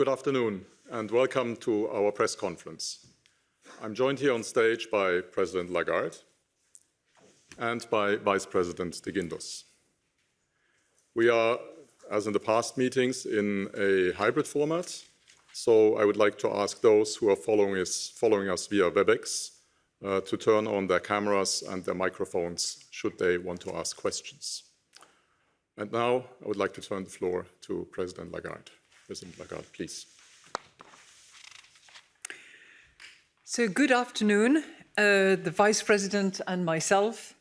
Good afternoon and welcome to our press conference. I'm joined here on stage by President Lagarde and by Vice President de Guindos. We are, as in the past meetings, in a hybrid format, so I would like to ask those who are following us, via WebEx uh, to turn on their cameras and their microphones should they want to ask questions. And now I would like to turn the floor to President Lagarde. President Lagarde, please. So good afternoon. Uh, the Vice President and myself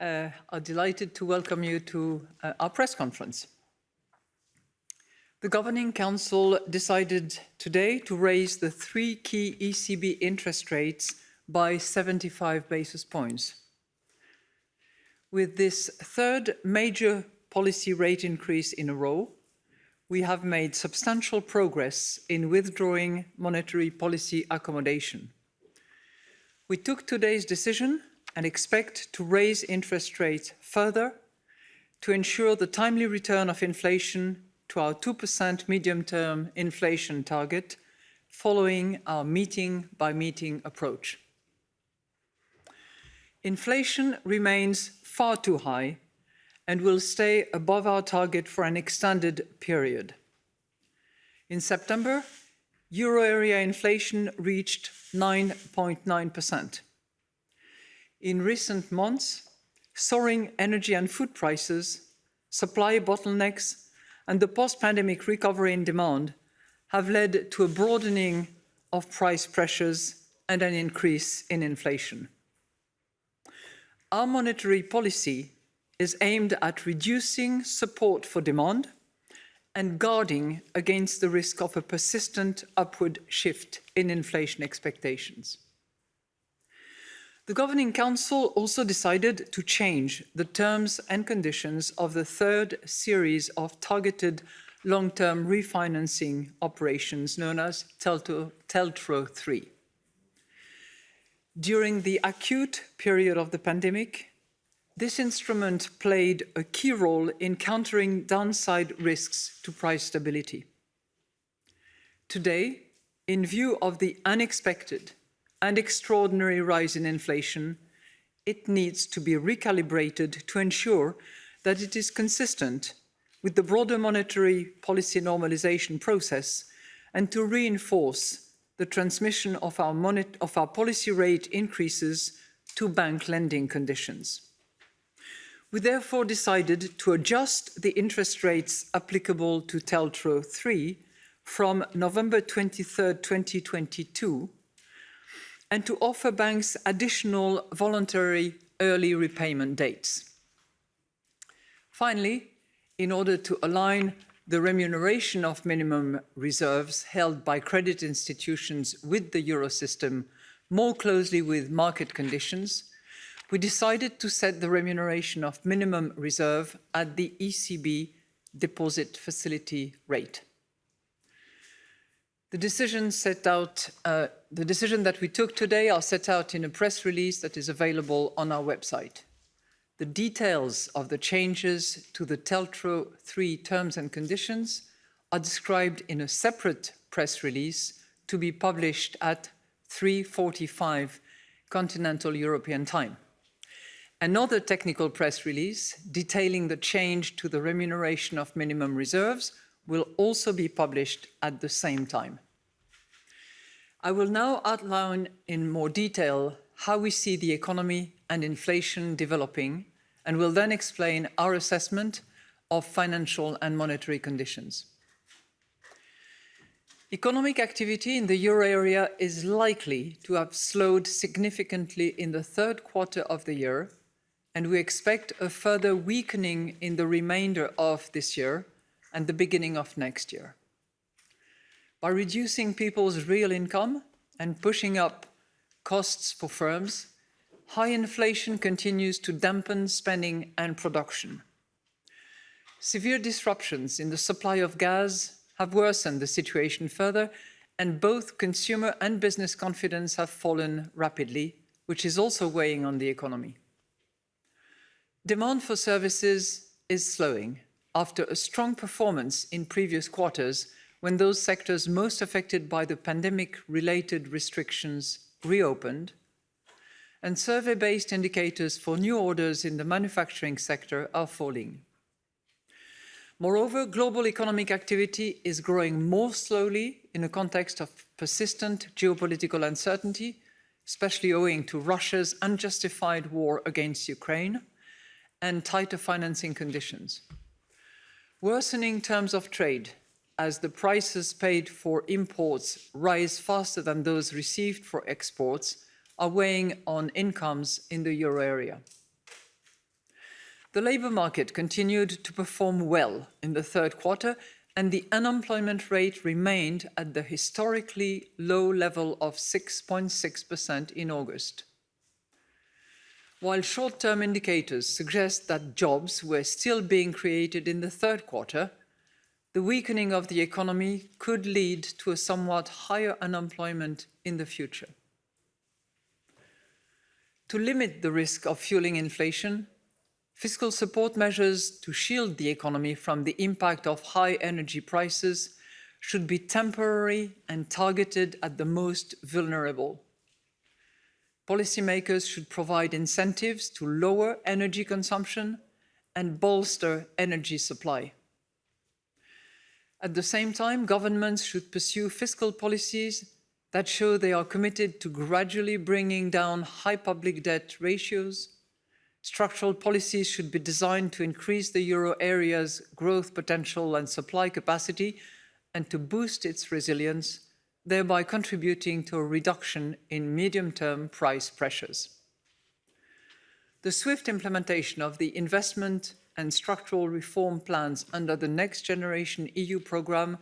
uh, are delighted to welcome you to uh, our press conference. The Governing Council decided today to raise the three key ECB interest rates by 75 basis points. With this third major policy rate increase in a row, we have made substantial progress in withdrawing monetary policy accommodation. We took today's decision and expect to raise interest rates further to ensure the timely return of inflation to our 2% medium-term inflation target following our meeting-by-meeting -meeting approach. Inflation remains far too high and will stay above our target for an extended period. In September, euro area inflation reached 9.9%. In recent months, soaring energy and food prices, supply bottlenecks, and the post-pandemic recovery in demand have led to a broadening of price pressures and an increase in inflation. Our monetary policy is aimed at reducing support for demand and guarding against the risk of a persistent upward shift in inflation expectations. The Governing Council also decided to change the terms and conditions of the third series of targeted long-term refinancing operations known as TLTRO 3. During the acute period of the pandemic, this instrument played a key role in countering downside risks to price stability. Today, in view of the unexpected and extraordinary rise in inflation, it needs to be recalibrated to ensure that it is consistent with the broader monetary policy normalization process and to reinforce the transmission of our, of our policy rate increases to bank lending conditions. We therefore decided to adjust the interest rates applicable to TLTRO 3 from November 23, 2022, and to offer banks additional voluntary early repayment dates. Finally, in order to align the remuneration of minimum reserves held by credit institutions with the Eurosystem more closely with market conditions, we decided to set the remuneration of minimum reserve at the ECB deposit facility rate. The decision set out, uh, the decision that we took today are set out in a press release that is available on our website. The details of the changes to the TLTRO 3 terms and conditions are described in a separate press release to be published at 3.45 continental European time. Another technical press release detailing the change to the remuneration of minimum reserves will also be published at the same time. I will now outline in more detail how we see the economy and inflation developing and will then explain our assessment of financial and monetary conditions. Economic activity in the euro area is likely to have slowed significantly in the third quarter of the year and we expect a further weakening in the remainder of this year and the beginning of next year. By reducing people's real income and pushing up costs for firms, high inflation continues to dampen spending and production. Severe disruptions in the supply of gas have worsened the situation further and both consumer and business confidence have fallen rapidly, which is also weighing on the economy. Demand for services is slowing after a strong performance in previous quarters when those sectors most affected by the pandemic-related restrictions reopened, and survey-based indicators for new orders in the manufacturing sector are falling. Moreover, global economic activity is growing more slowly in a context of persistent geopolitical uncertainty, especially owing to Russia's unjustified war against Ukraine and tighter financing conditions. Worsening terms of trade as the prices paid for imports rise faster than those received for exports are weighing on incomes in the euro area. The labour market continued to perform well in the third quarter and the unemployment rate remained at the historically low level of 6.6% in August. While short-term indicators suggest that jobs were still being created in the third quarter, the weakening of the economy could lead to a somewhat higher unemployment in the future. To limit the risk of fueling inflation, Fiscal support measures to shield the economy from the impact of high energy prices should be temporary and targeted at the most vulnerable. Policymakers should provide incentives to lower energy consumption and bolster energy supply. At the same time, governments should pursue fiscal policies that show they are committed to gradually bringing down high public debt ratios Structural policies should be designed to increase the euro area's growth potential and supply capacity and to boost its resilience, thereby contributing to a reduction in medium-term price pressures. The swift implementation of the investment and structural reform plans under the Next Generation EU programme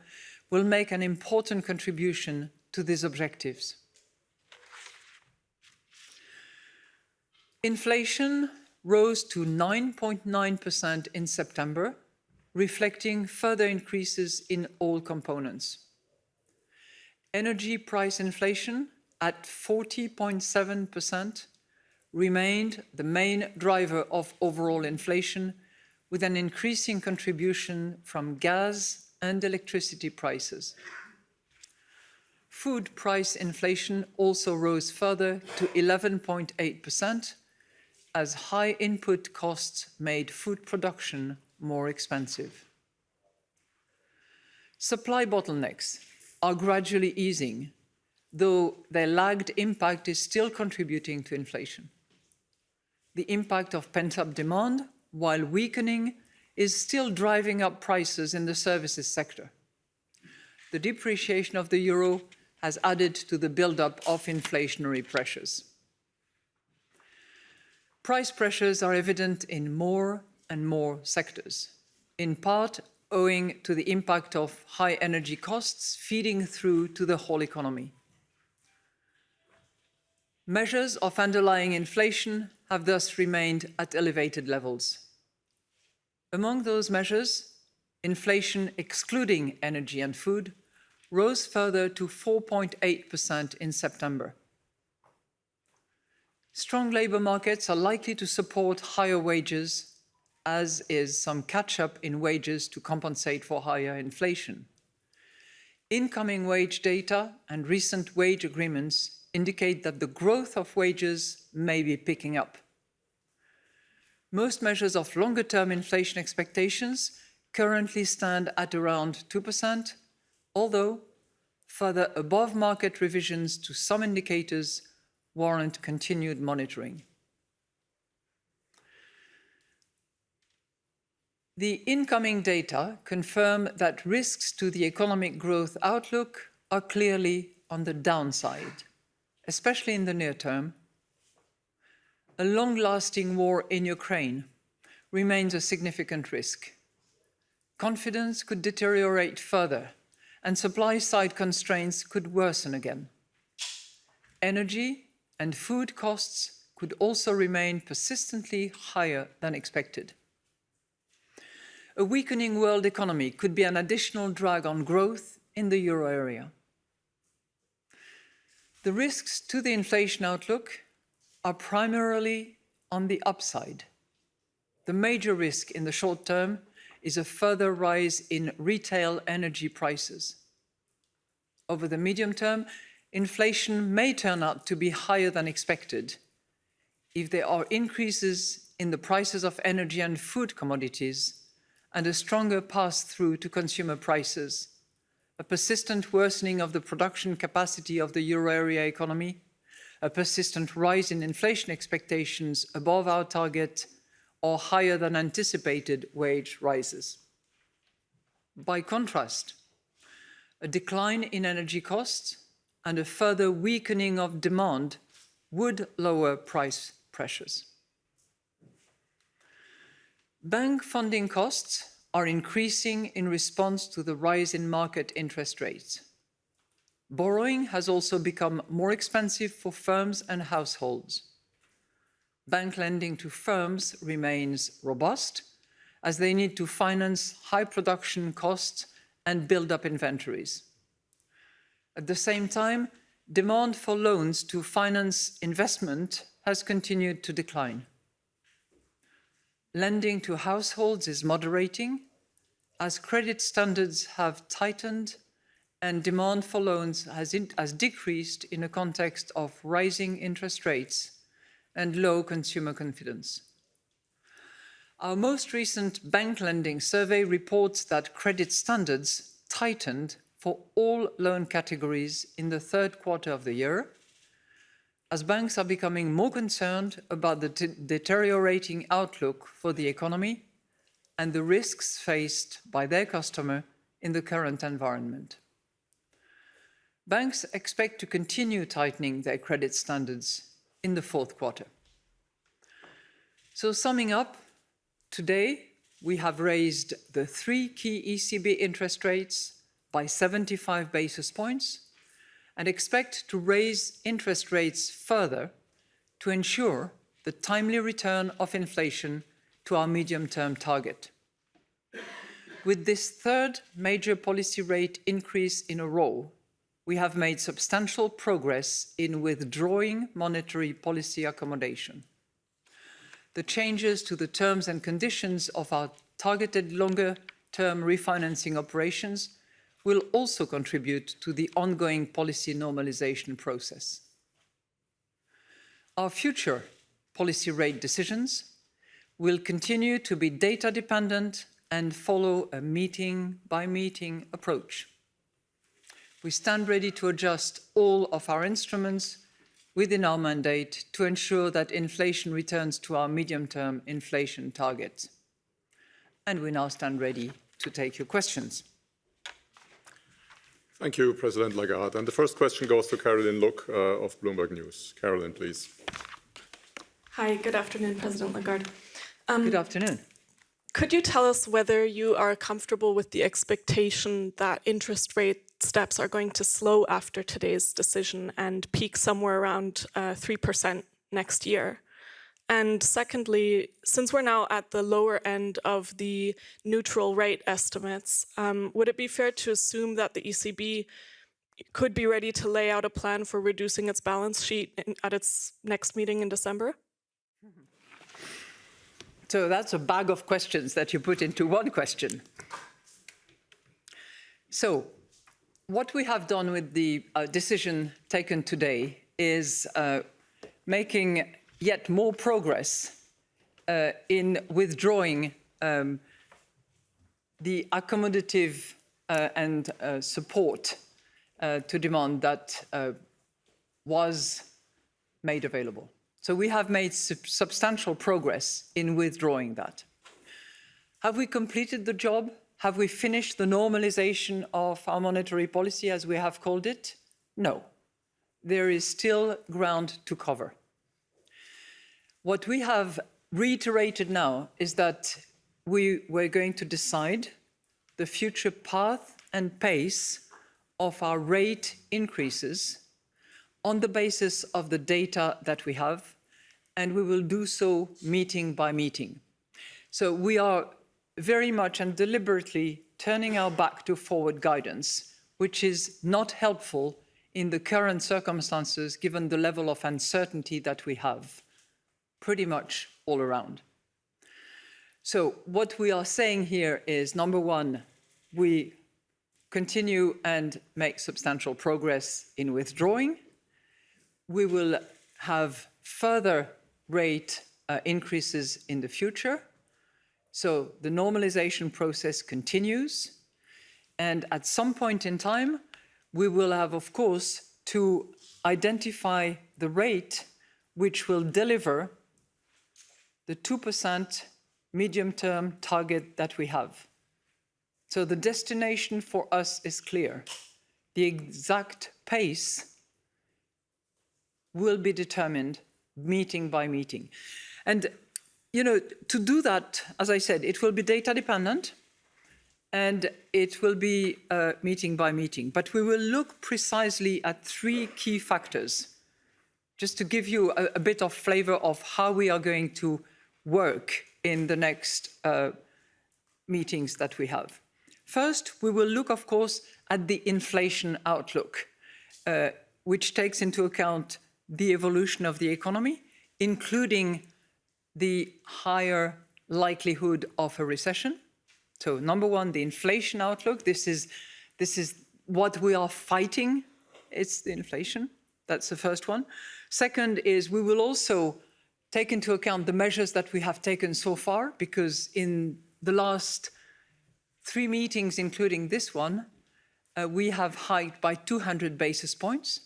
will make an important contribution to these objectives. Inflation rose to 9.9% in September, reflecting further increases in all components. Energy price inflation at 40.7% remained the main driver of overall inflation, with an increasing contribution from gas and electricity prices. Food price inflation also rose further to 11.8%, as high input costs made food production more expensive. Supply bottlenecks are gradually easing, though their lagged impact is still contributing to inflation. The impact of pent-up demand, while weakening, is still driving up prices in the services sector. The depreciation of the euro has added to the build-up of inflationary pressures. Price pressures are evident in more and more sectors, in part owing to the impact of high energy costs feeding through to the whole economy. Measures of underlying inflation have thus remained at elevated levels. Among those measures, inflation excluding energy and food rose further to 4.8% in September. Strong labour markets are likely to support higher wages, as is some catch-up in wages to compensate for higher inflation. Incoming wage data and recent wage agreements indicate that the growth of wages may be picking up. Most measures of longer-term inflation expectations currently stand at around 2%, although further above-market revisions to some indicators warrant continued monitoring. The incoming data confirm that risks to the economic growth outlook are clearly on the downside, especially in the near term. A long-lasting war in Ukraine remains a significant risk. Confidence could deteriorate further and supply-side constraints could worsen again. Energy and food costs could also remain persistently higher than expected. A weakening world economy could be an additional drag on growth in the euro area. The risks to the inflation outlook are primarily on the upside. The major risk in the short term is a further rise in retail energy prices, over the medium term, inflation may turn out to be higher than expected if there are increases in the prices of energy and food commodities and a stronger pass-through to consumer prices, a persistent worsening of the production capacity of the euro area economy, a persistent rise in inflation expectations above our target or higher than anticipated wage rises. By contrast, a decline in energy costs and a further weakening of demand would lower price pressures. Bank funding costs are increasing in response to the rise in market interest rates. Borrowing has also become more expensive for firms and households. Bank lending to firms remains robust as they need to finance high production costs and build up inventories. At the same time, demand for loans to finance investment has continued to decline. Lending to households is moderating as credit standards have tightened and demand for loans has, in, has decreased in a context of rising interest rates and low consumer confidence. Our most recent bank lending survey reports that credit standards tightened for all loan categories in the third quarter of the year, as banks are becoming more concerned about the deteriorating outlook for the economy and the risks faced by their customer in the current environment. Banks expect to continue tightening their credit standards in the fourth quarter. So summing up, today we have raised the three key ECB interest rates by 75 basis points and expect to raise interest rates further to ensure the timely return of inflation to our medium-term target. With this third major policy rate increase in a row, we have made substantial progress in withdrawing monetary policy accommodation. The changes to the terms and conditions of our targeted longer-term refinancing operations will also contribute to the ongoing policy normalization process. Our future policy rate decisions will continue to be data dependent and follow a meeting by meeting approach. We stand ready to adjust all of our instruments within our mandate to ensure that inflation returns to our medium-term inflation target. And we now stand ready to take your questions. Thank you, President Lagarde. And the first question goes to Caroline Look uh, of Bloomberg News. Caroline, please. Hi, good afternoon, President Lagarde. Um, good afternoon. Could you tell us whether you are comfortable with the expectation that interest rate steps are going to slow after today's decision and peak somewhere around uh, 3% next year? And secondly, since we're now at the lower end of the neutral rate estimates, um, would it be fair to assume that the ECB could be ready to lay out a plan for reducing its balance sheet in, at its next meeting in December? So that's a bag of questions that you put into one question. So what we have done with the uh, decision taken today is uh, making yet more progress uh, in withdrawing um, the accommodative uh, and uh, support uh, to demand that uh, was made available. So we have made sub substantial progress in withdrawing that. Have we completed the job? Have we finished the normalization of our monetary policy, as we have called it? No. There is still ground to cover. What we have reiterated now is that we were going to decide the future path and pace of our rate increases on the basis of the data that we have, and we will do so meeting by meeting. So we are very much and deliberately turning our back to forward guidance, which is not helpful in the current circumstances given the level of uncertainty that we have pretty much all around. So what we are saying here is, number one, we continue and make substantial progress in withdrawing. We will have further rate uh, increases in the future. So the normalization process continues. And at some point in time, we will have, of course, to identify the rate which will deliver the 2% medium-term target that we have. So the destination for us is clear. The exact pace will be determined meeting by meeting. And, you know, to do that, as I said, it will be data dependent and it will be uh, meeting by meeting. But we will look precisely at three key factors, just to give you a, a bit of flavor of how we are going to work in the next uh, meetings that we have. First, we will look, of course, at the inflation outlook, uh, which takes into account the evolution of the economy, including the higher likelihood of a recession. So number one, the inflation outlook. This is, this is what we are fighting. It's the inflation. That's the first one. Second is we will also take into account the measures that we have taken so far, because in the last three meetings, including this one, uh, we have hiked by 200 basis points.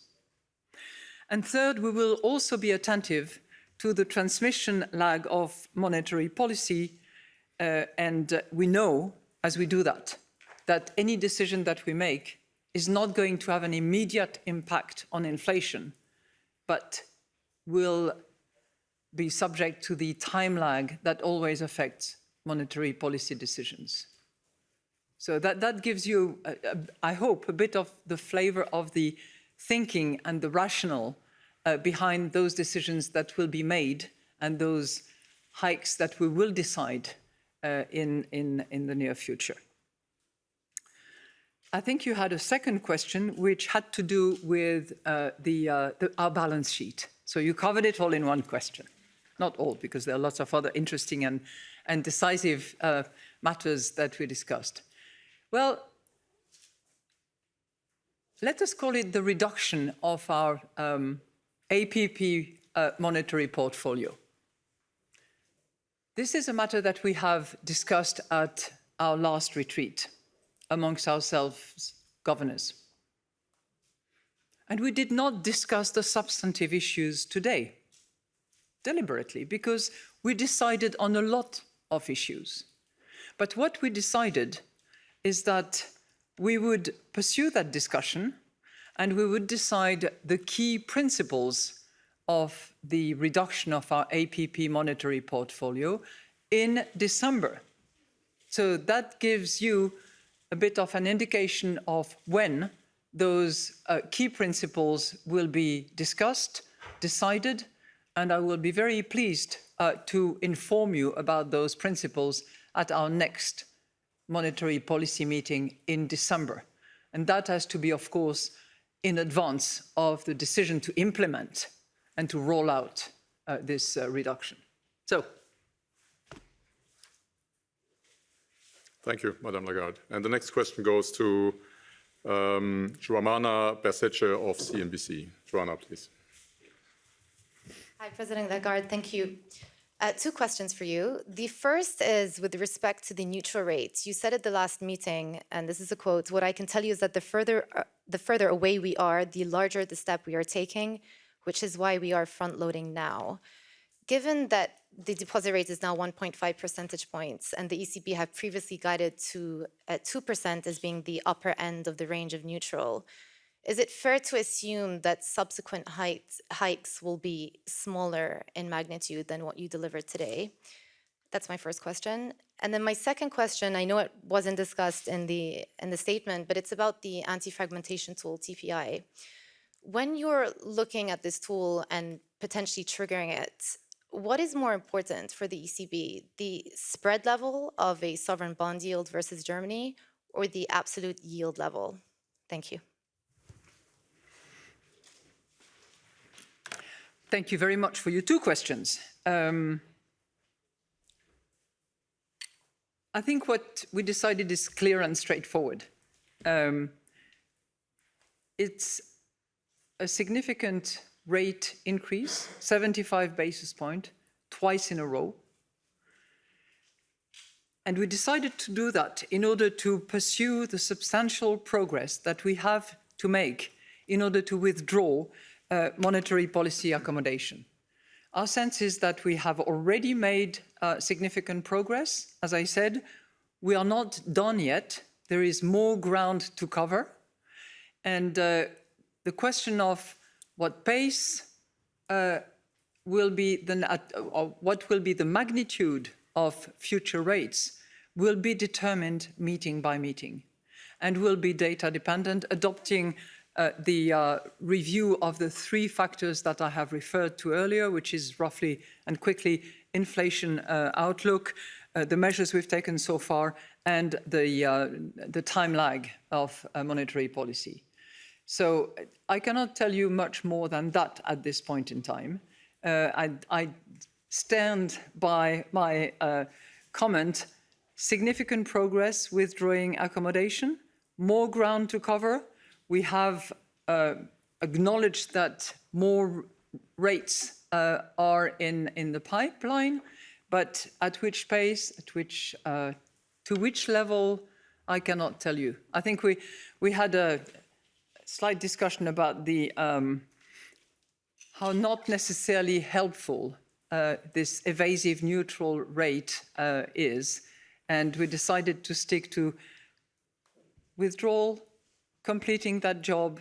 And third, we will also be attentive to the transmission lag of monetary policy. Uh, and uh, we know, as we do that, that any decision that we make is not going to have an immediate impact on inflation, but will be subject to the time lag that always affects monetary policy decisions. So that, that gives you, uh, I hope, a bit of the flavor of the thinking and the rationale uh, behind those decisions that will be made and those hikes that we will decide uh, in, in, in the near future. I think you had a second question which had to do with uh, the, uh, the, our balance sheet. So you covered it all in one question. Not all, because there are lots of other interesting and, and decisive uh, matters that we discussed. Well, let us call it the reduction of our um, APP uh, monetary portfolio. This is a matter that we have discussed at our last retreat amongst ourselves governors. And we did not discuss the substantive issues today, deliberately, because we decided on a lot of issues. But what we decided is that we would pursue that discussion and we would decide the key principles of the reduction of our APP monetary portfolio in December. So that gives you a bit of an indication of when those uh, key principles will be discussed, decided, and I will be very pleased uh, to inform you about those principles at our next monetary policy meeting in December. And that has to be, of course, in advance of the decision to implement and to roll out uh, this uh, reduction. So. Thank you, Madame Lagarde. And the next question goes to um, Joanna Bercetche of CNBC. Joanna, please. Hi, President Lagarde. Thank you. Uh, two questions for you. The first is with respect to the neutral rate. You said at the last meeting, and this is a quote, what I can tell you is that the further, uh, the further away we are, the larger the step we are taking, which is why we are front loading now. Given that the deposit rate is now 1.5 percentage points and the ECB had previously guided to at 2% as being the upper end of the range of neutral, is it fair to assume that subsequent hikes, hikes will be smaller in magnitude than what you delivered today? That's my first question. And then my second question, I know it wasn't discussed in the, in the statement, but it's about the anti-fragmentation tool, TPI. When you're looking at this tool and potentially triggering it, what is more important for the ECB, the spread level of a sovereign bond yield versus Germany or the absolute yield level? Thank you. Thank you very much for your two questions. Um, I think what we decided is clear and straightforward. um, it's a significant rate increase, 75 basis point, twice in a row. And we decided to do that in order to pursue the substantial progress that we have to make in order to withdraw uh, monetary policy accommodation. Our sense is that we have already made uh, significant progress. As I said, we are not done yet. There is more ground to cover. And uh, the question of what pace uh, will be the, uh, what will be the magnitude of future rates will be determined meeting by meeting and will be data dependent, adopting uh, the uh, review of the three factors that I have referred to earlier, which is roughly and quickly inflation uh, outlook, uh, the measures we've taken so far, and the, uh, the time lag of monetary policy. So I cannot tell you much more than that at this point in time. I, I, stand by my comment, significant progress withdrawing accommodation, more ground to cover, we have uh, acknowledged that more rates uh, are in, in the pipeline, but at which pace, at which, uh, to which level, I cannot tell you. I think we, we had a slight discussion about the, um, how not necessarily helpful uh, this evasive neutral rate uh, is. And we decided to stick to withdrawal, completing that job,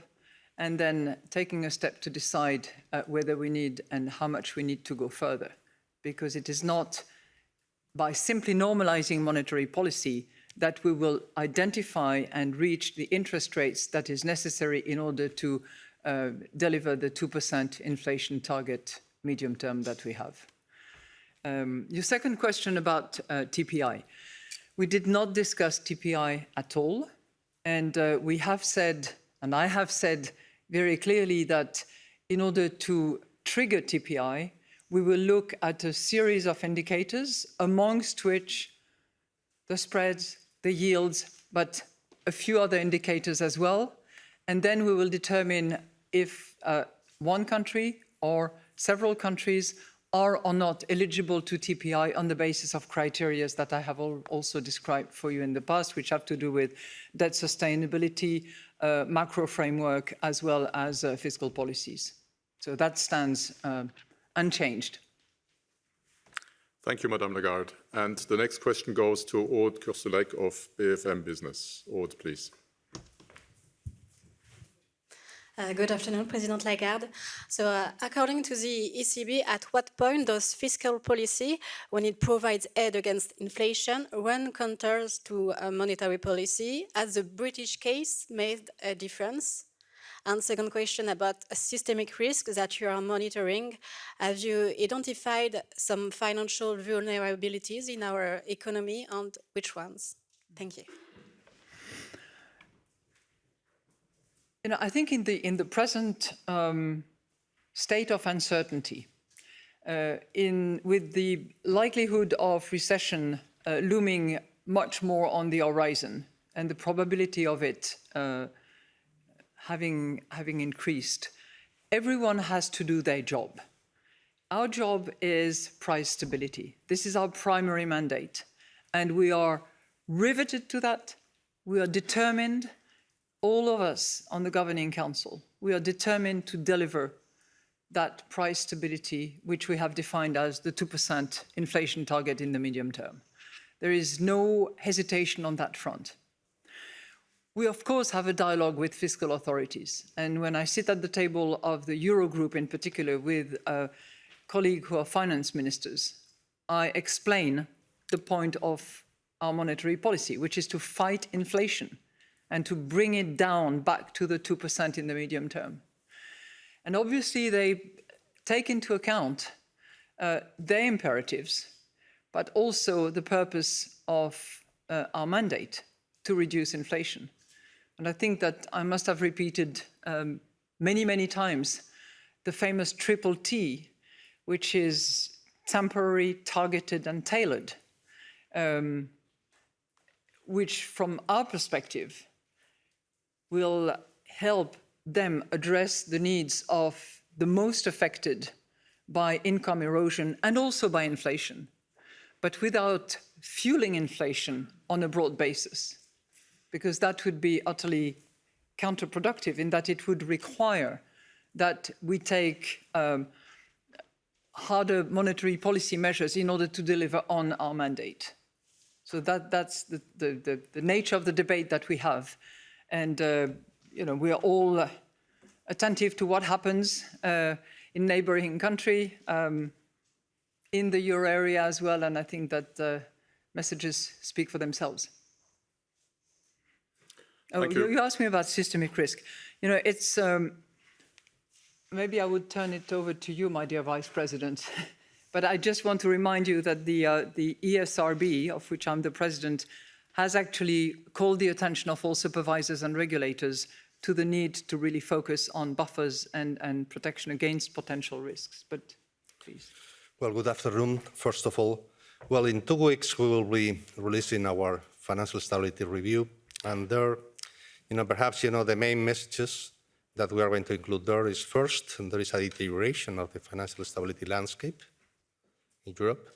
and then taking a step to decide uh, whether we need and how much we need to go further. Because it is not by simply normalizing monetary policy that we will identify and reach the interest rates that is necessary in order to uh, deliver the 2% inflation target medium term that we have. Um, your second question about uh, TPI. We did not discuss TPI at all. And uh, we have said, and I have said very clearly that in order to trigger TPI, we will look at a series of indicators, amongst which the spreads, the yields, but a few other indicators as well. And then we will determine if uh, one country or several countries are or not eligible to TPI on the basis of criteria that I have also described for you in the past, which have to do with debt sustainability, uh, macro framework, as well as uh, fiscal policies. So that stands uh, unchanged. Thank you, Madame Lagarde. And the next question goes to Aude Kersulec of BFM Business. Aude, please. Uh, good afternoon, President Lagarde. So uh, according to the ECB, at what point does fiscal policy, when it provides aid against inflation, run counter to uh, monetary policy? Has the British case made a difference? And second question about systemic risk that you are monitoring. Have you identified some financial vulnerabilities in our economy and which ones? Thank you. You know, I think in the in the present um, state of uncertainty, uh, in with the likelihood of recession uh, looming much more on the horizon and the probability of it uh, having having increased, everyone has to do their job. Our job is price stability. This is our primary mandate, and we are riveted to that. We are determined all of us on the Governing Council, we are determined to deliver that price stability, which we have defined as the 2% inflation target in the medium term. There is no hesitation on that front. We, of course, have a dialogue with fiscal authorities. And when I sit at the table of the Eurogroup in particular with a colleague who are finance ministers, I explain the point of our monetary policy, which is to fight inflation and to bring it down back to the 2% in the medium term. And obviously they take into account uh, their imperatives, but also the purpose of uh, our mandate to reduce inflation. And I think that I must have repeated um, many, many times the famous triple T, which is temporary, targeted, and tailored, um, which from our perspective will help them address the needs of the most affected by income erosion and also by inflation, but without fueling inflation on a broad basis, because that would be utterly counterproductive in that it would require that we take um, harder monetary policy measures in order to deliver on our mandate. So that, that's the, the, the, the nature of the debate that we have. And, uh, you know, we are all attentive to what happens uh, in neighboring country, um, in the euro area as well. And I think that uh, messages speak for themselves. Oh, you. you. you asked me about systemic risk. You know, it's, um, maybe I would turn it over to you, my dear Vice President. but I just want to remind you that the, uh, the ESRB, of which I'm the president, has actually called the attention of all supervisors and regulators to the need to really focus on buffers and, and protection against potential risks. But please. Well, good afternoon, first of all. Well, in two weeks, we will be releasing our financial stability review. And there, you know, perhaps, you know, the main messages that we are going to include there is first, there is a deterioration of the financial stability landscape in Europe.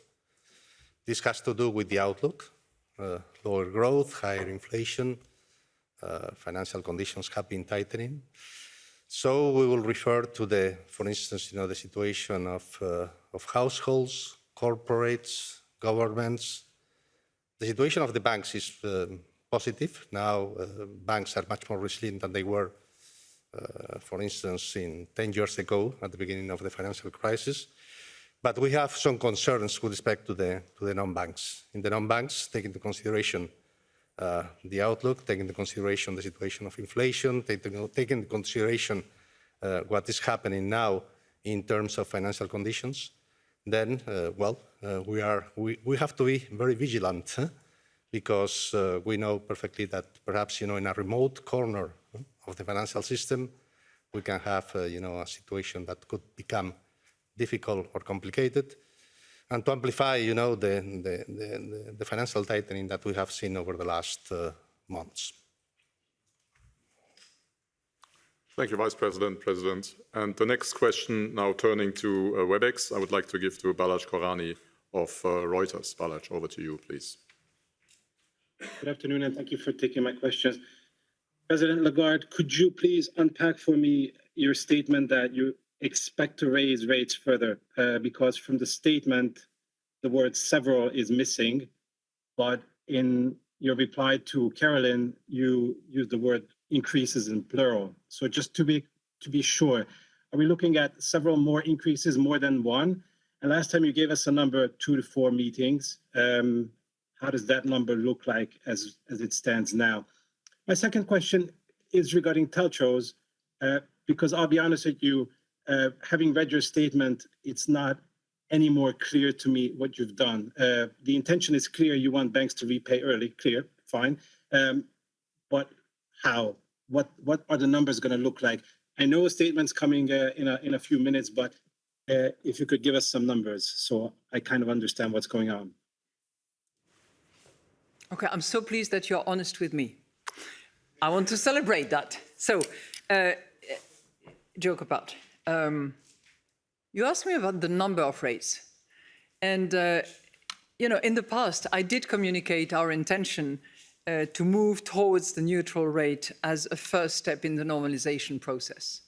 This has to do with the outlook, lower growth, higher inflation, uh, financial conditions have been tightening. So we will refer to the, for instance, you know, the situation of, uh, of households, corporates, governments. The situation of the banks is um, positive. Now uh, banks are much more resilient than they were, uh, for instance, in 10 years ago at the beginning of the financial crisis. But we have some concerns with respect to the, to the non-banks. In the non-banks, take into consideration uh, the outlook, taking into consideration the situation of inflation, taking, taking into consideration uh, what is happening now in terms of financial conditions, then, uh, well, uh, we, are, we, we have to be very vigilant huh? because uh, we know perfectly that perhaps, you know, in a remote corner of the financial system, we can have, uh, you know, a situation that could become difficult or complicated and to amplify, you know, the, the, the, the financial tightening that we have seen over the last uh, months. Thank you, Vice President, President. And the next question, now turning to uh, WebEx, I would like to give to Balazs Koranyi of uh, Reuters. Balazs, over to you, please. Good afternoon, and thank you for taking my questions. President Lagarde, could you please unpack for me your statement that you expect to raise rates further? Uh, because from the statement, the word several is missing, but in your reply to Carolyn, you used the word increases in plural. So just to be to be sure, are we looking at several more increases, more than one? And last time you gave us a number, two to four meetings. Um, how does that number look like as, as it stands now? My second question is regarding TLTROs, uh, because I'll be honest with you, uh, having read your statement, it's not any more clear to me what you've done. Uh, the intention is clear, you want banks to repay early, clear, fine. Um, but how? What, what are the numbers gonna look like? I know a statement's coming uh, in, a, in a few minutes, but uh, if you could give us some numbers so I kind of understand what's going on. Okay, I'm so pleased that you're honest with me. I want to celebrate that. So, uh, joke apart. Um, you asked me about the number of rates. And, uh, you know, in the past, I did communicate our intention uh, to move towards the neutral rate as a first step in the normalization process.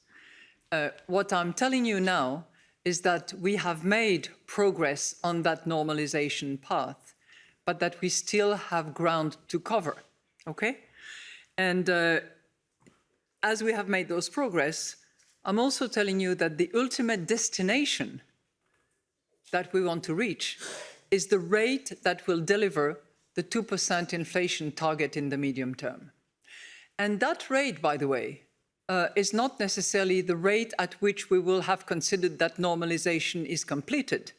Uh, what I'm telling you now is that we have made progress on that normalization path, but that we still have ground to cover, okay? And uh, as we have made those progress, I'm also telling you that the ultimate destination that we want to reach is the rate that will deliver the 2% inflation target in the medium term. And that rate, by the way, uh, is not necessarily the rate at which we will have considered that normalization is completed.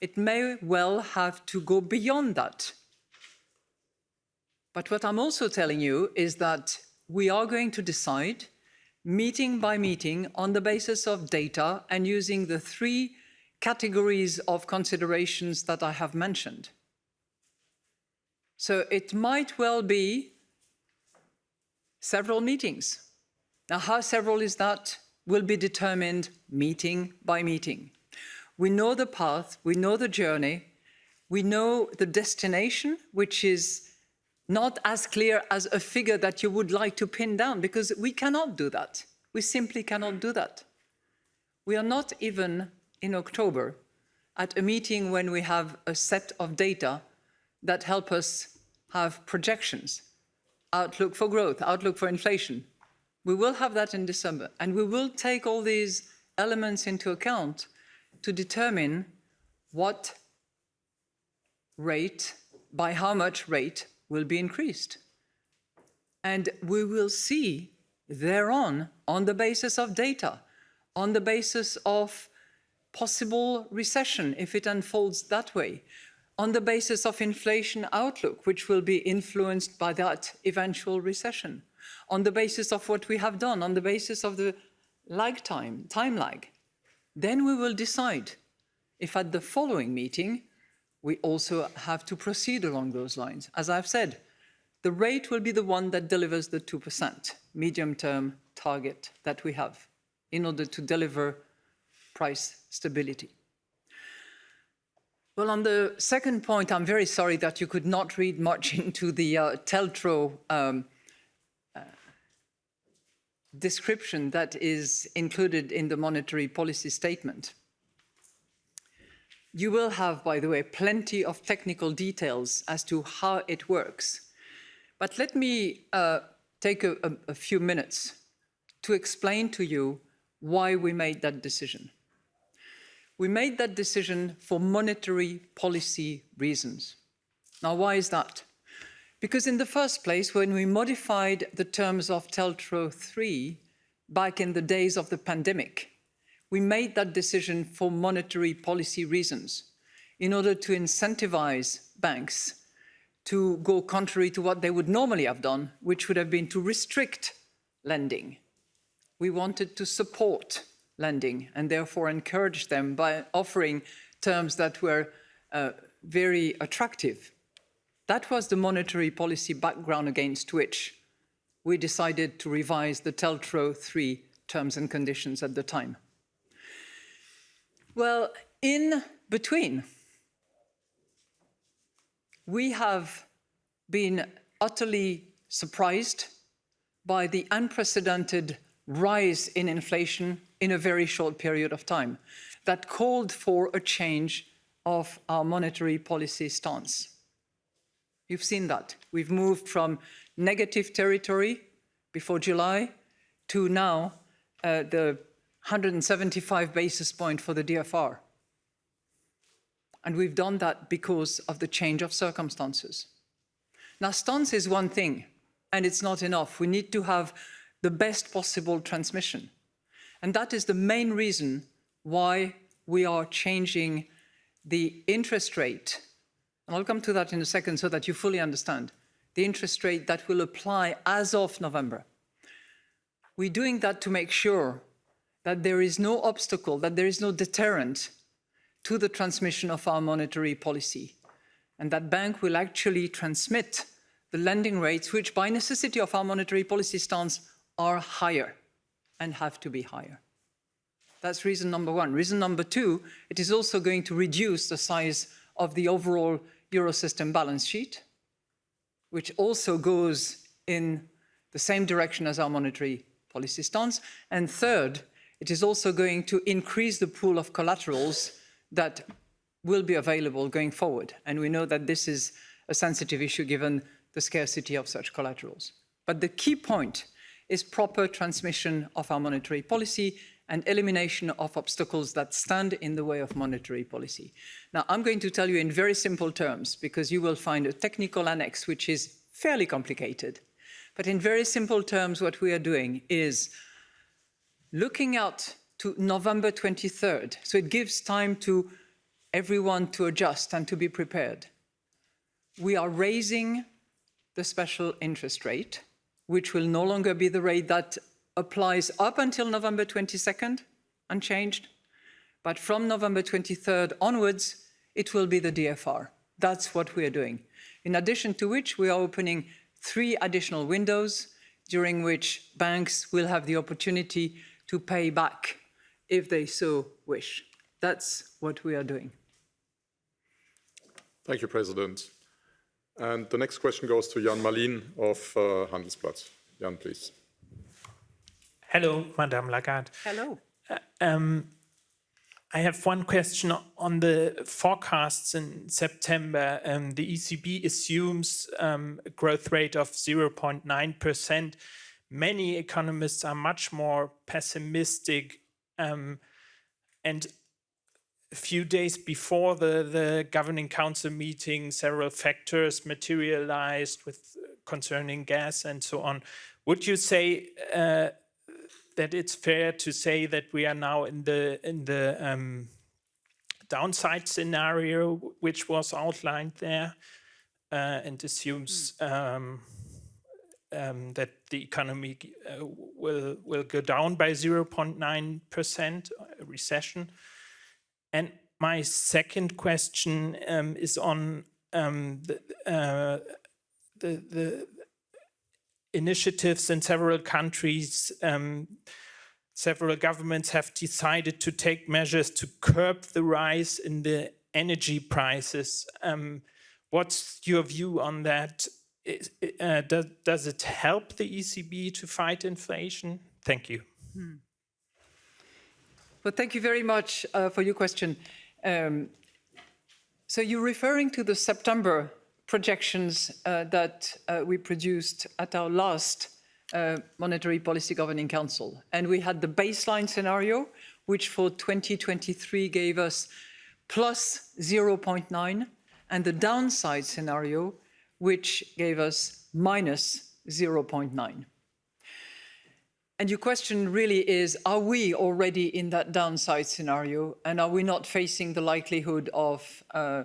It may well have to go beyond that. But what I'm also telling you is that we are going to decide meeting by meeting on the basis of data and using the three categories of considerations that I have mentioned. So it might well be several meetings. Now, how several is that will be determined meeting by meeting. We know the path, we know the journey, we know the destination, which is not as clear as a figure that you would like to pin down, because we cannot do that. We simply cannot do that. We are not even in October at a meeting when we have a set of data that help us have projections, outlook for growth, outlook for inflation. We will have that in December, and we will take all these elements into account to determine what rate, by how much rate will be increased. And we will see thereon, on the basis of data, on the basis of possible recession if it unfolds that way, on the basis of inflation outlook, which will be influenced by that eventual recession, on the basis of what we have done, on the basis of the lag time, time lag. Then we will decide if at the following meeting we also have to proceed along those lines. As I've said, the rate will be the one that delivers the 2% medium-term target that we have in order to deliver price stability. Well, on the second point, I'm very sorry that you could not read much into the uh, TLTRO um, uh, description that is included in the monetary policy statement. You will have, by the way, plenty of technical details as to how it works. But let me uh, take a, a, a few minutes to explain to you why we made that decision. We made that decision for monetary policy reasons. Now, why is that? Because in the first place, when we modified the terms of TLTRO 3 back in the days of the pandemic, we made that decision for monetary policy reasons in order to incentivize banks to go contrary to what they would normally have done, which would have been to restrict lending. We wanted to support lending and therefore encourage them by offering terms that were uh, very attractive. That was the monetary policy background against which we decided to revise the TLTRO 3 terms and conditions at the time. Well, in between, we have been utterly surprised by the unprecedented rise in inflation in a very short period of time that called for a change of our monetary policy stance. You've seen that. We've moved from negative territory before July to now uh, the 175 basis point for the DFR. And we've done that because of the change of circumstances. Now, stance is one thing, and it's not enough. We need to have the best possible transmission. And that is the main reason why we are changing the interest rate. And I'll come to that in a second so that you fully understand the interest rate that will apply as of November. We're doing that to make sure that there is no obstacle, that there is no deterrent to the transmission of our monetary policy. And that bank will actually transmit the lending rates, which by necessity of our monetary policy stance are higher and have to be higher. That's reason number one. Reason number two, it is also going to reduce the size of the overall Eurosystem balance sheet, which also goes in the same direction as our monetary policy stance. And third, it is also going to increase the pool of collaterals that will be available going forward. And we know that this is a sensitive issue given the scarcity of such collaterals. But the key point is proper transmission of our monetary policy and elimination of obstacles that stand in the way of monetary policy. Now, I'm going to tell you in very simple terms, because you will find a technical annex which is fairly complicated. But in very simple terms, what we are doing is looking out to November 23rd, so it gives time to everyone to adjust and to be prepared. We are raising the special interest rate, which will no longer be the rate that applies up until November 22nd, unchanged. But from November 23rd onwards, it will be the DFR. That's what we are doing. In addition to which, we are opening three additional windows during which banks will have the opportunity to pay back if they so wish. That's what we are doing. Thank you, President. And the next question goes to Jan Mallien of uh, Handelsblatt. Jan, please. Hello, Madame Lagarde. Hello. Um, I have one question on the forecasts in September. Um, the ECB assumes um, a growth rate of 0.9%. Many economists are much more pessimistic. Um, and a few days before the, the governing council meeting, several factors materialized with concerning gas and so on. Would you say uh, that it's fair to say that we are now in the in the um, downside scenario which was outlined there uh, and assumes um, um, that the economy uh, will will go down by 0.9 percent recession. And my second question um, is on um, the, uh, the the initiatives in several countries, um, several governments have decided to take measures to curb the rise in the energy prices. Um, what's your view on that? Is, uh, does, does it help the ECB to fight inflation? Thank you. Hmm. Well, thank you very much uh, for your question. Um, so you're referring to the September projections uh, that uh, we produced at our last uh, Monetary Policy Governing Council. And we had the baseline scenario, which for 2023 gave us plus 0.9, and the downside scenario, which gave us minus 0.9. And your question really is, are we already in that downside scenario? And are we not facing the likelihood of uh,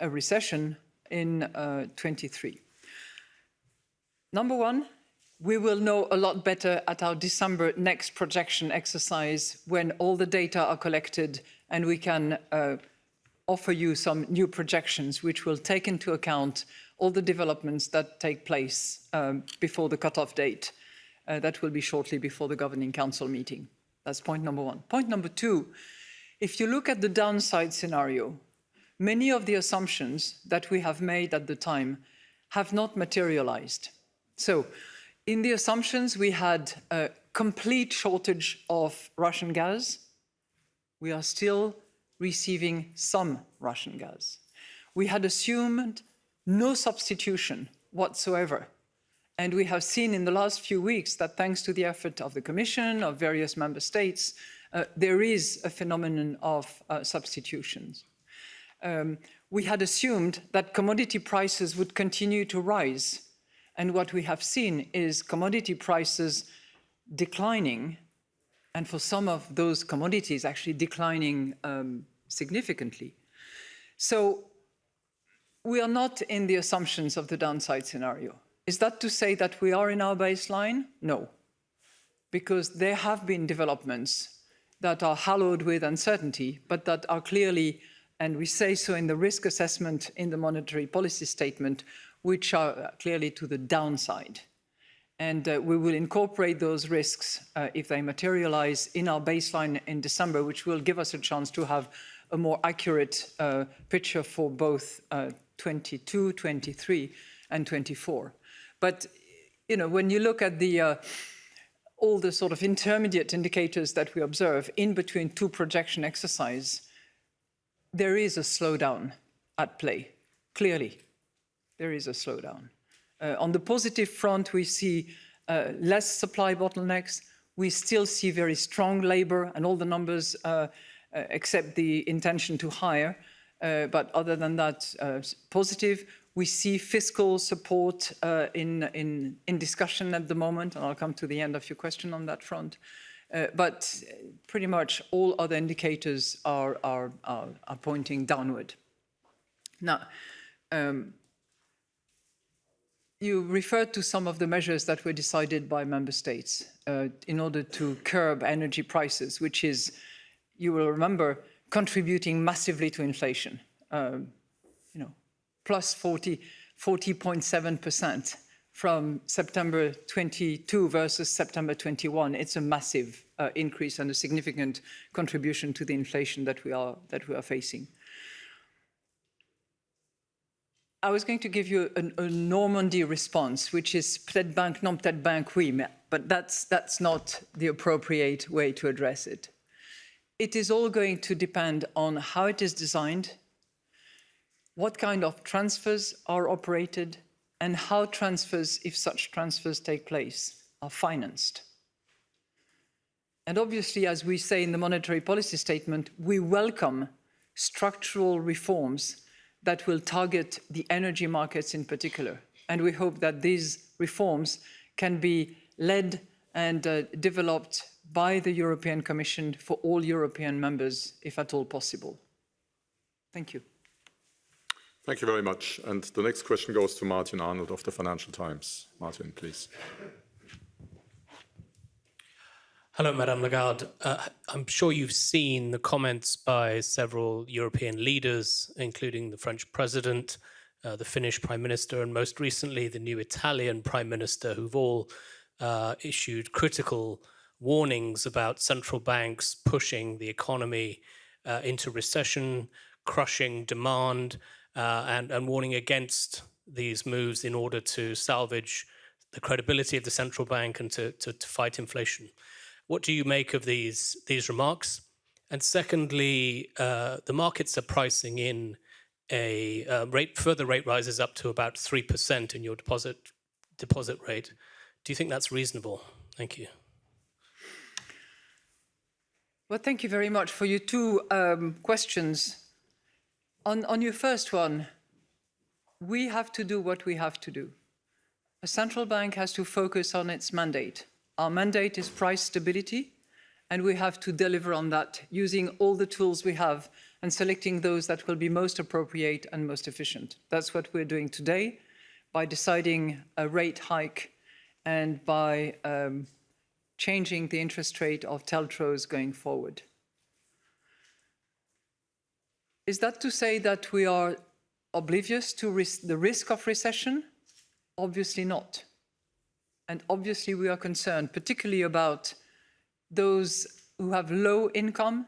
a recession in uh, 23. Number one, we will know a lot better at our December next projection exercise when all the data are collected and we can uh, offer you some new projections which will take into account all the developments that take place um, before the cutoff date. Uh, that will be shortly before the Governing Council meeting. That's point number one. Point number two, if you look at the downside scenario, many of the assumptions that we have made at the time have not materialized. So in the assumptions, we had a complete shortage of Russian gas. We are still receiving some Russian gas. We had assumed no substitution whatsoever. And we have seen in the last few weeks that thanks to the effort of the Commission, of various member states, uh, there is a phenomenon of uh, substitutions um, we had assumed that commodity prices would continue to rise. And what we have seen is commodity prices declining, and for some of those commodities actually declining um, significantly. So we are not in the assumptions of the downside scenario. Is that to say that we are in our baseline? No, because there have been developments that are hallowed with uncertainty, but that are clearly and we say so in the risk assessment in the monetary policy statement, which are clearly to the downside. And uh, we will incorporate those risks uh, if they materialize in our baseline in December, which will give us a chance to have a more accurate uh, picture for both uh, 22, 23 and 24. But, you know, when you look at the uh, all the sort of intermediate indicators that we observe in between two projection exercise, there is a slowdown at play, clearly. There is a slowdown. Uh, on the positive front, we see uh, less supply bottlenecks. We still see very strong labor and all the numbers uh, uh except the intention to hire. Uh, but other than that, uh, positive. We see fiscal support in, in, in discussion at the moment, and I'll come to the end of your question on that front. Uh, but pretty much all other indicators are, are, are, are pointing downward. Now, um, you referred to some of the measures that were decided by member states uh, in order to curb energy prices, which is, you will remember, contributing massively to inflation. Um, you know, plus 40, 40.7% from September 22 versus September 21. It's a massive uh, increase and a significant contribution to the inflation that we are, that we are facing. I was going to give you a, a Normandy response, which is peut-être banque, non peut-être banque, oui, mais, but that's, that's not the appropriate way to address it. It is all going to depend on how it is designed, what kind of transfers are operated, and how transfers, if such transfers take place, are financed. And obviously, as we say in the monetary policy statement, we welcome structural reforms that will target the energy markets in particular. And we hope that these reforms can be led and uh, developed by the European Commission for all European members, if at all possible. Thank you. Thank you very much. And the next question goes to Martin Arnold of the Financial Times. Martin, please. Hello, Madame Lagarde. Uh, I'm sure you've seen the comments by several European leaders, including the French president, uh, the Finnish prime minister, and most recently the new Italian prime minister, who've all uh, issued critical warnings about central banks pushing the economy uh, into recession, crushing demand, uh, and, and warning against these moves in order to salvage the credibility of the central bank and to, to, to fight inflation. What do you make of these, these remarks? And secondly, uh, the markets are pricing in a uh, rate, further rate rises up to about 3% in your deposit, deposit rate. Do you think that's reasonable? Thank you. Well, thank you very much for your two um, questions. On, on your first one, we have to do what we have to do. A central bank has to focus on its mandate. Our mandate is price stability, and we have to deliver on that using all the tools we have and selecting those that will be most appropriate and most efficient. That's what we're doing today by deciding a rate hike and by um, changing the interest rate of TLTROs going forward. Is that to say that we are oblivious to the risk of recession? Obviously not. And obviously we are concerned particularly about those who have low income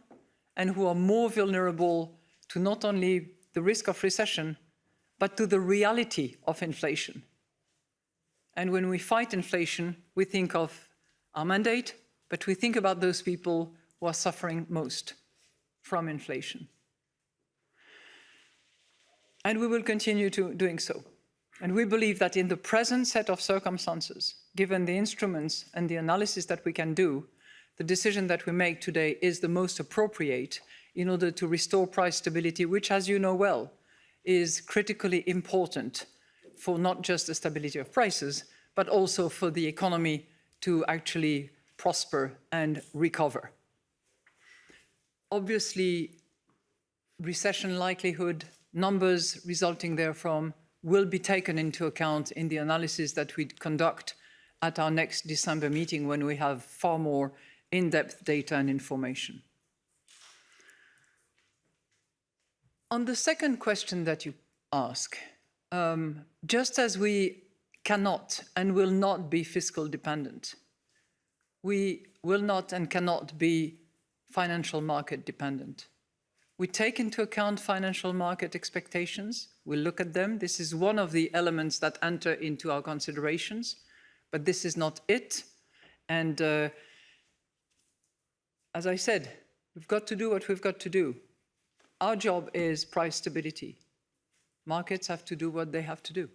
and who are more vulnerable to not only the risk of recession, but to the reality of inflation. And when we fight inflation, we think of our mandate, but we think about those people who are suffering most from inflation. And we will continue to doing so. And we believe that in the present set of circumstances, given the instruments and the analysis that we can do, the decision that we make today is the most appropriate in order to restore price stability, which, as you know well, is critically important for not just the stability of prices, but also for the economy to actually prosper and recover. Obviously, recession likelihood, numbers resulting therefrom will be taken into account in the analysis that we conduct at our next December meeting when we have far more in-depth data and information. On the second question that you ask, um, just as we cannot and will not be fiscal dependent, we will not and cannot be financial market dependent. We take into account financial market expectations. We look at them. This is one of the elements that enter into our considerations, but this is not it. And uh, as I said, we've got to do what we've got to do. Our job is price stability. Markets have to do what they have to do.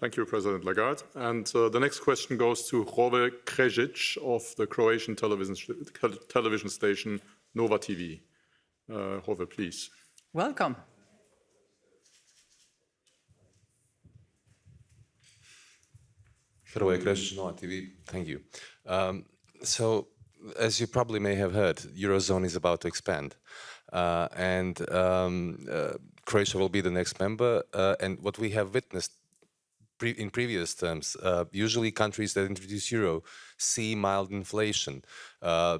Thank you, President Lagarde. And uh, the next question goes to Hrvoje Krešić of the Croatian television, television station Nova TV. Uh, Hrvoje, please. Welcome. Hrvoje Krešić, Nova TV. Thank you. Um, so, as you probably may have heard, Eurozone is about to expand. Uh, and um, uh, Croatia will be the next member. Uh, and what we have witnessed pre in previous terms. Uh, usually countries that introduce euro see mild inflation uh,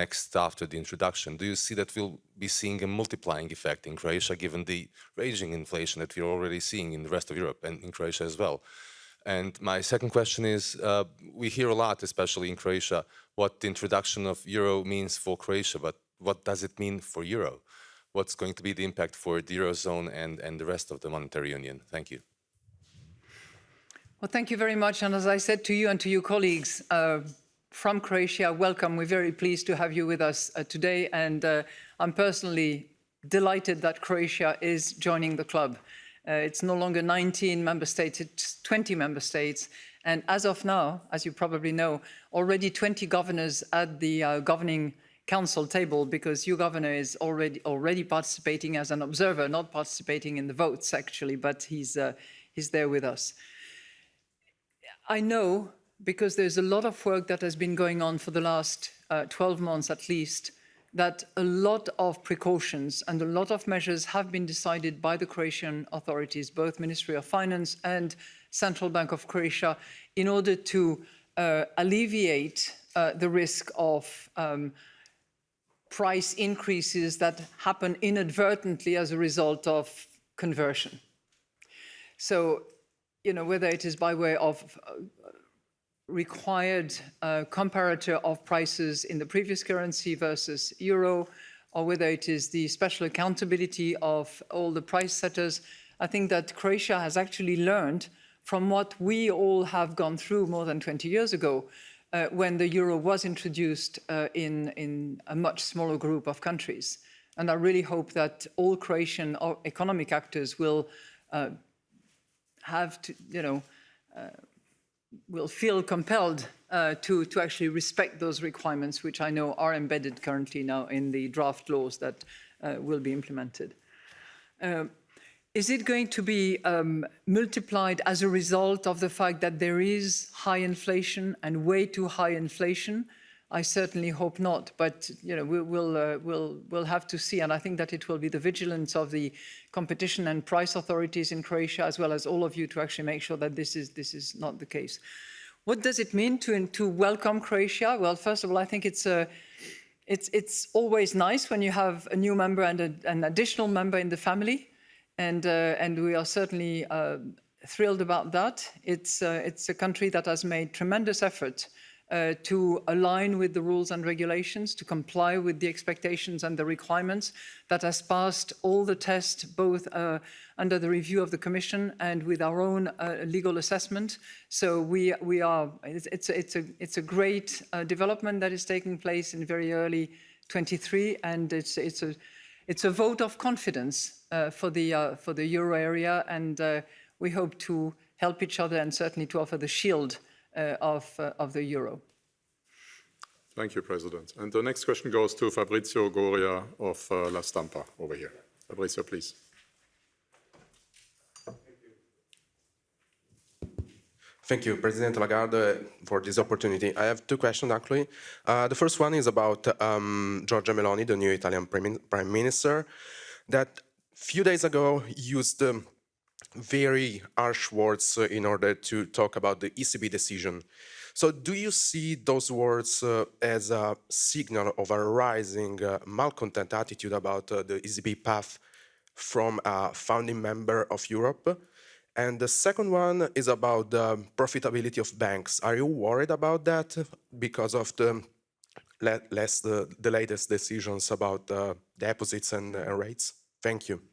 next after the introduction. Do you see that we'll be seeing a multiplying effect in Croatia given the raging inflation that we're already seeing in the rest of Europe and in Croatia as well? And my second question is, uh, we hear a lot, especially in Croatia, what the introduction of euro means for Croatia, but what does it mean for euro? What's going to be the impact for the eurozone and, and the rest of the monetary union? Thank you. Well, thank you very much. And as I said to you and to your colleagues uh, from Croatia, welcome. We're very pleased to have you with us uh, today. And uh, I'm personally delighted that Croatia is joining the club. Uh, it's no longer 19 member states, it's 20 member states. And as of now, as you probably know, already 20 governors at the uh, governing council table because your governor is already already participating as an observer, not participating in the votes actually, but he's uh, he's there with us. I know because there's a lot of work that has been going on for the last uh, 12 months at least, that a lot of precautions and a lot of measures have been decided by the Croatian authorities, both Ministry of Finance and Central Bank of Croatia, in order to uh, alleviate uh, the risk of um, price increases that happen inadvertently as a result of conversion. So, you know, whether it is by way of uh, required uh, comparator of prices in the previous currency versus euro, or whether it is the special accountability of all the price setters, I think that Croatia has actually learned from what we all have gone through more than 20 years ago, uh, when the euro was introduced uh, in, in a much smaller group of countries. And I really hope that all Croatian uh, economic actors will uh, have to, you know, uh, will feel compelled uh, to, to actually respect those requirements, which I know are embedded currently now in the draft laws that will be implemented. Um, is it going to be um, multiplied as a result of the fact that there is high inflation and way too high inflation? I certainly hope not, but you know we, will uh, we'll we'll have to see, and I think that it will be the vigilance of the competition and price authorities in Croatia, as well as all of you, to actually make sure that this is this is not the case. What does it mean to to welcome Croatia? Well, first of all, I think it's a it's it's always nice when you have a new member and a, an additional member in the family and, uh, and we are certainly uh, thrilled about that. It's, uh, it's a country that has made tremendous effort uh, to align with the rules and regulations, to comply with the expectations and the requirements, that has passed all the tests, both uh, under the review of the Commission and with our own uh, legal assessment. So we, we are, it's, it's, a, it's, a, it's a great development that is taking place in very early 23, and it's, it's a it's a vote of confidence uh, for, the, uh, for the euro area, and uh, we hope to help each other and certainly to offer the shield uh, of, uh, of the euro. Thank you, President. And the next question goes to Fabrizio Goria of uh, La Stampa over here. Fabrizio, please. Thank you, President Lagarde, for this opportunity. I have two questions, actually. Uh, the first one is about um, Giorgia Meloni, the new Italian Prime Minister, that few days ago used um, very harsh words uh, in order to talk about the ECB decision. So do you see those words uh, as a signal of a rising uh, malcontent attitude about uh, the ECB path from a founding member of Europe? And the second one is about the profitability of banks. Are you worried about that because of the less the, the latest decisions about uh, deposits and uh, rates? Thank you.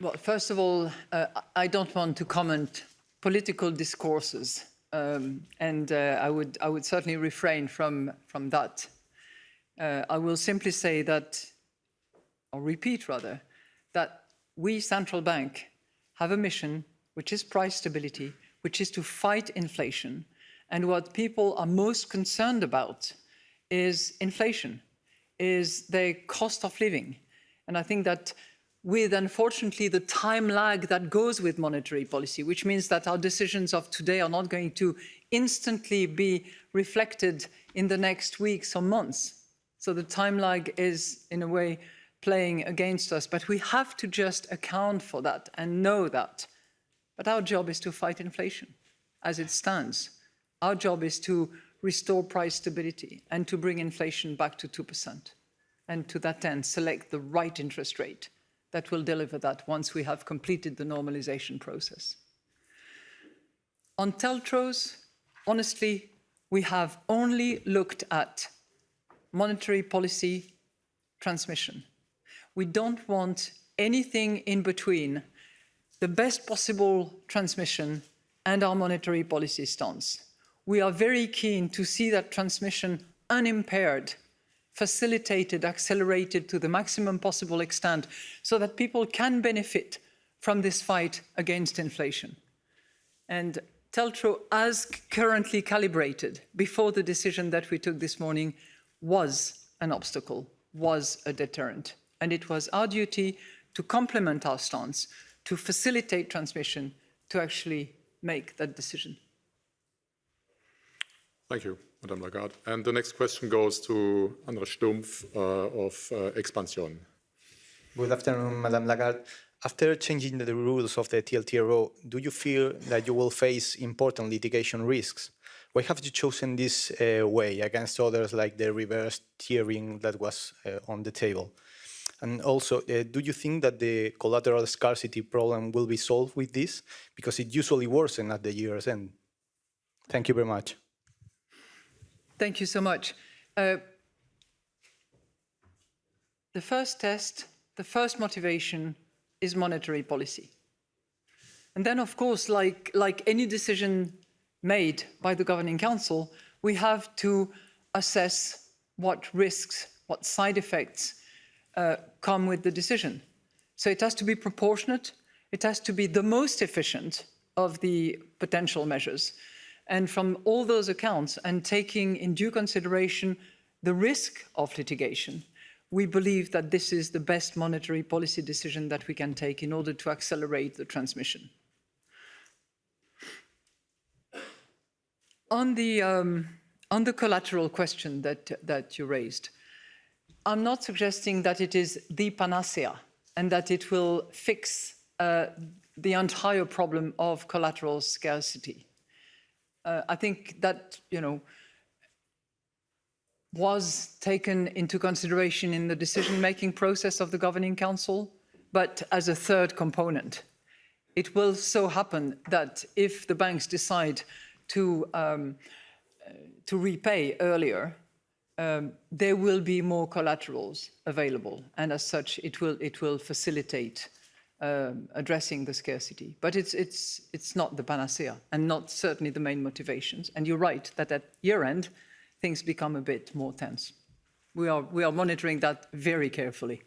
Well, first of all, uh, I don't want to comment political discourses, um, and uh, I would I would certainly refrain from from that. Uh, I will simply say that, or repeat rather, that we, central bank, have a mission, which is price stability, which is to fight inflation. And what people are most concerned about is inflation, is the cost of living. And I think that with, unfortunately, the time lag that goes with monetary policy, which means that our decisions of today are not going to instantly be reflected in the next weeks or months. So the time lag is, in a way, playing against us, but we have to just account for that and know that. But our job is to fight inflation as it stands. Our job is to restore price stability and to bring inflation back to 2%. And to that end, select the right interest rate that will deliver that once we have completed the normalization process. On TLTROs, honestly, we have only looked at monetary policy transmission. We don't want anything in between the best possible transmission and our monetary policy stance. We are very keen to see that transmission unimpaired, facilitated, accelerated to the maximum possible extent so that people can benefit from this fight against inflation. And TLTRO, as currently calibrated before the decision that we took this morning, was an obstacle, was a deterrent. And it was our duty to complement our stance, to facilitate transmission, to actually make that decision. Thank you, Madame Lagarde. And the next question goes to Andrés Stumpf uh, of uh, Expansion. Good afternoon, Madame Lagarde. After changing the rules of the TLTRO, do you feel that you will face important litigation risks? Why have you chosen this uh, way against others like the reverse tiering that was uh, on the table? And also, uh, do you think that the collateral scarcity problem will be solved with this? Because it usually worsens at the year's end. Thank you very much. Thank you so much. Uh, the first test, the first motivation is monetary policy. And then, of course, like, like any decision made by the Governing Council, we have to assess what risks, what side effects uh, come with the decision. So it has to be proportionate, it has to be the most efficient of the potential measures. And from all those accounts and taking in due consideration the risk of litigation, we believe that this is the best monetary policy decision that we can take in order to accelerate the transmission. On the, um, on the collateral question that, that you raised, I'm not suggesting that it is the panacea and that it will fix uh, the entire problem of collateral scarcity. Uh, I think that, you know, was taken into consideration in the decision-making process of the Governing Council, but as a third component. It will so happen that if the banks decide to, um, uh, to repay earlier, um, there will be more collaterals available, and as such, it will, it will facilitate um, addressing the scarcity. But it's, it's, it's not the panacea, and not certainly the main motivations. And you're right that at year end, things become a bit more tense. We are, we are monitoring that very carefully.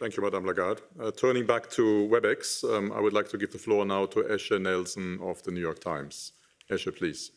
Thank you, Madame Lagarde. Uh, turning back to WebEx, um, I would like to give the floor now to Eshe Nelson of the New York Times. Eshe, please.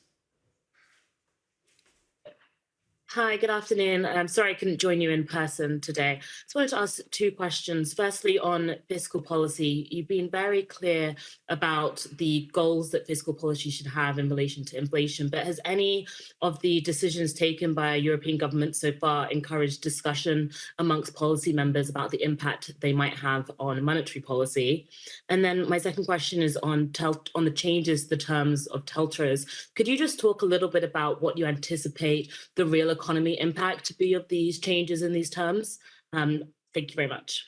Hi, good afternoon. I'm sorry I couldn't join you in person today. Just wanted to ask two questions. Firstly, on fiscal policy, you've been very clear about the goals that fiscal policy should have in relation to inflation, but has any of the decisions taken by European governments so far encouraged discussion amongst policy members about the impact they might have on monetary policy? And then my second question is on, on the changes, the terms of TLTROs. Could you just talk a little bit about what you anticipate the real economy impact to be of these changes in these terms? Um, thank you very much.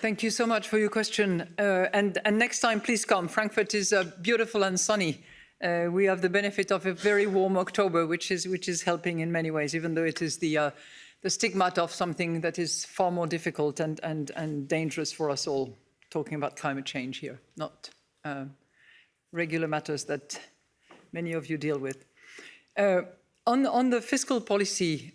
Thank you so much for your question. Uh, and, and, next time, please come. Frankfurt is uh, beautiful and sunny. Uh, we have the benefit of a very warm October, which is, which is helping in many ways, even though it is the, uh, the stigma of something that is far more difficult and, and, and dangerous for us all, talking about climate change here, not uh, regular matters that many of you deal with. Uh, on, on the fiscal policy,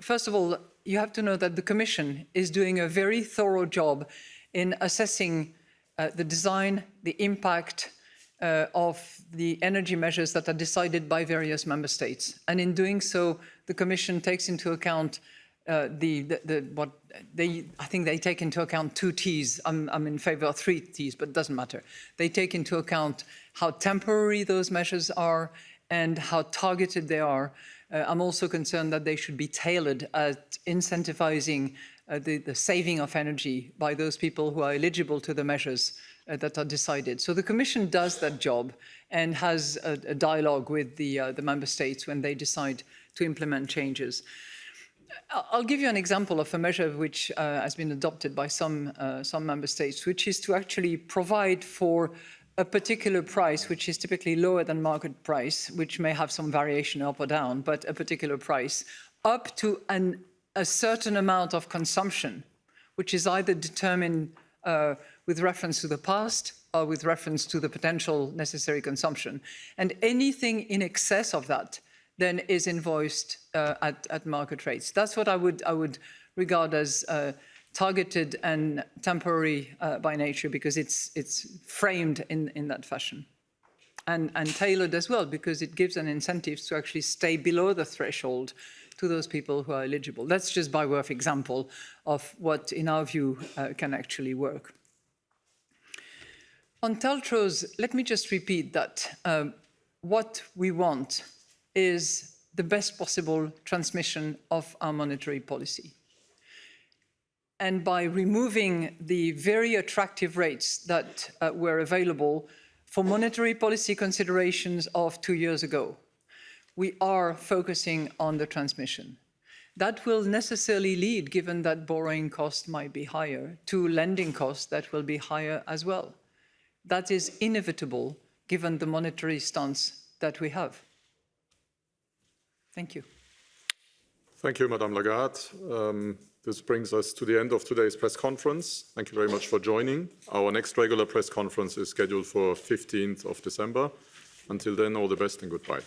first of all, you have to know that the Commission is doing a very thorough job in assessing uh, the design, the impact uh, of the energy measures that are decided by various member states. And in doing so, the Commission takes into account uh, the, the, the, what they, I think they take into account two T's. I'm, I'm in favor of three T's, but it doesn't matter. They take into account how temporary those measures are and how targeted they are. Uh, I'm also concerned that they should be tailored at incentivizing uh, the, the, saving of energy by those people who are eligible to the measures uh, that are decided. So the Commission does that job and has a, a dialogue with the, uh, the member states when they decide to implement changes. I'll give you an example of a measure which uh, has been adopted by some, uh, some member states, which is to actually provide for a particular price, which is typically lower than market price, which may have some variation up or down, but a particular price, up to an, a certain amount of consumption, which is either determined uh, with reference to the past or with reference to the potential necessary consumption. And anything in excess of that then is invoiced uh, at, at, market rates. That's what I would, I would regard as uh, targeted and temporary uh, by nature because it's, it's framed in, in that fashion. And, and tailored as well because it gives an incentive to actually stay below the threshold to those people who are eligible. That's just by way of example of what, in our view, uh, can actually work. On TLTROs, let me just repeat that um, what we want is the best possible transmission of our monetary policy. And by removing the very attractive rates that uh, were available for monetary policy considerations of two years ago, we are focusing on the transmission. That will necessarily lead, given that borrowing costs might be higher, to lending costs that will be higher as well. That is inevitable given the monetary stance that we have. Thank you. Thank you, Madame Lagarde. Um, this brings us to the end of today's press conference. Thank you very much for joining. Our next regular press conference is scheduled for 15th of December. Until then, all the best and goodbye.